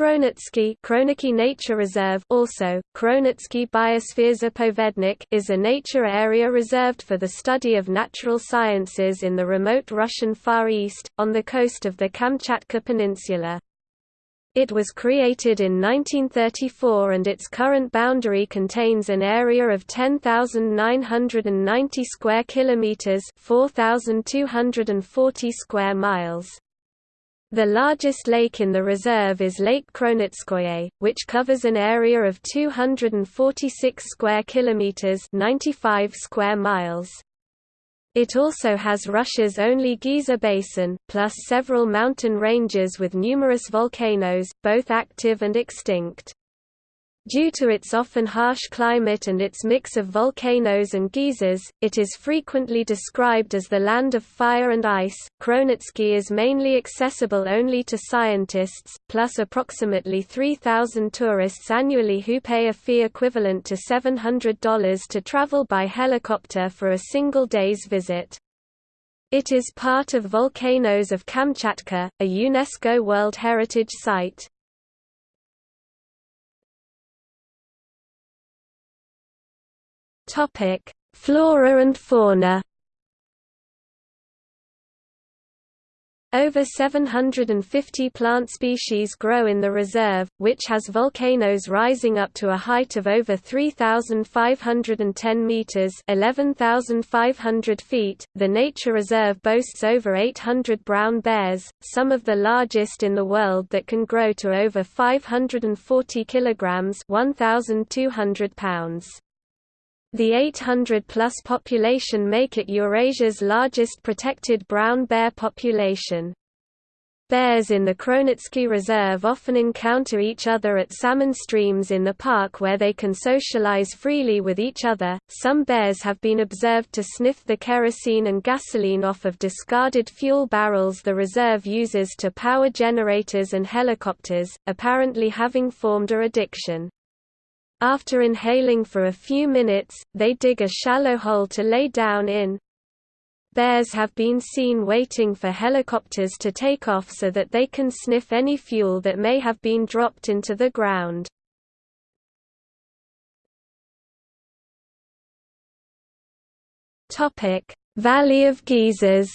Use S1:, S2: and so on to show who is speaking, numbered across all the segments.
S1: Kronotsky Kroniki Nature Reserve also, Kronotsky Biosphere is a nature area reserved for the study of natural sciences in the remote Russian Far East, on the coast of the Kamchatka Peninsula. It was created in 1934 and its current boundary contains an area of 10,990 square kilometers, 4,240 square miles. The largest lake in the reserve is Lake Kronotskoye, which covers an area of 246 square kilometers, 95 square miles. It also has Russia's only geyser basin, plus several mountain ranges with numerous volcanoes, both active and extinct. Due to its often harsh climate and its mix of volcanoes and geysers, it is frequently described as the land of fire and ice. Kronotsky is mainly accessible only to scientists, plus approximately 3,000 tourists annually who pay a fee equivalent to $700 to travel by helicopter for a single day's visit. It is part of Volcanoes of Kamchatka, a UNESCO World Heritage Site. Topic: Flora and fauna. Over 750 plant species grow in the reserve, which has volcanoes rising up to a height of over 3,510 meters (11,500 feet). The nature reserve boasts over 800 brown bears, some of the largest in the world that can grow to over 540 kilograms (1,200 pounds). The 800-plus population make it Eurasia's largest protected brown bear population. Bears in the Kronotsky Reserve often encounter each other at salmon streams in the park where they can socialize freely with each other. Some bears have been observed to sniff the kerosene and gasoline off of discarded fuel barrels the reserve uses to power generators and helicopters, apparently having formed a addiction. After inhaling for a few minutes, they dig a shallow hole to lay down in. Bears have been seen waiting for helicopters to take off so that they can sniff any fuel that may have been dropped into the ground. Valley of Geysers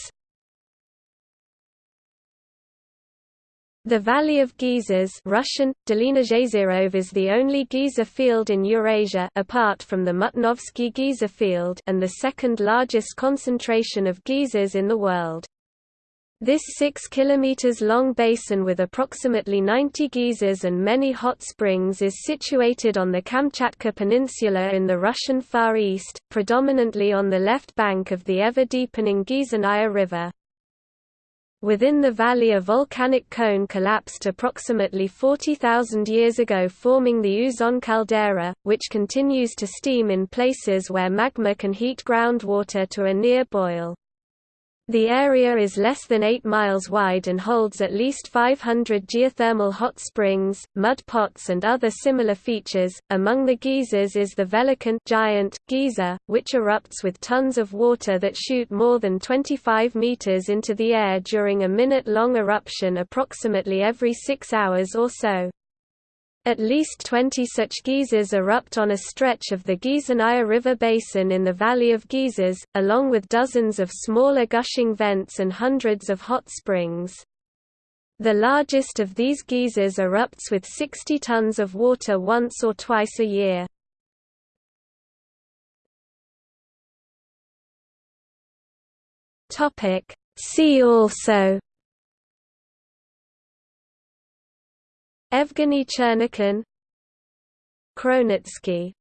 S1: The Valley of Geysers Russian, is the only geyser field in Eurasia apart from the Mutnovsky geyser field and the second largest concentration of geysers in the world. This 6 km long basin with approximately 90 geysers and many hot springs is situated on the Kamchatka Peninsula in the Russian Far East, predominantly on the left bank of the ever-deepening Geysernaya River. Within the valley a volcanic cone collapsed approximately 40,000 years ago forming the Uzon caldera, which continues to steam in places where magma can heat groundwater to a near boil. The area is less than 8 miles wide and holds at least 500 geothermal hot springs, mud pots and other similar features. Among the geysers is the Velikan giant geyser, which erupts with tons of water that shoot more than 25 meters into the air during a minute-long eruption approximately every 6 hours or so. At least 20 such geysers erupt on a stretch of the Geysernaya River basin in the Valley of Geysers, along with dozens of smaller gushing vents and hundreds of hot springs. The largest of these geysers erupts with 60 tons of water once or twice a year. See also Evgeny Chernikin Kronotsky